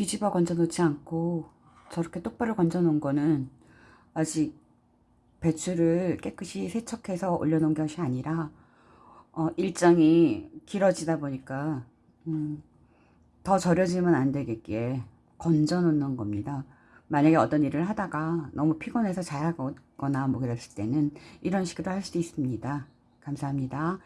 뒤집어 건져 놓지 않고 저렇게 똑바로 건져 놓은 거는 아직 배추를 깨끗이 세척해서 올려놓은 것이 아니라 어, 일정이 길어지다 보니까 음, 더 절여지면 안 되겠기에 건져 놓는 겁니다. 만약에 어떤 일을 하다가 너무 피곤해서 자야거나 뭐 그랬을 때는 이런 식으로 할 수도 있습니다. 감사합니다.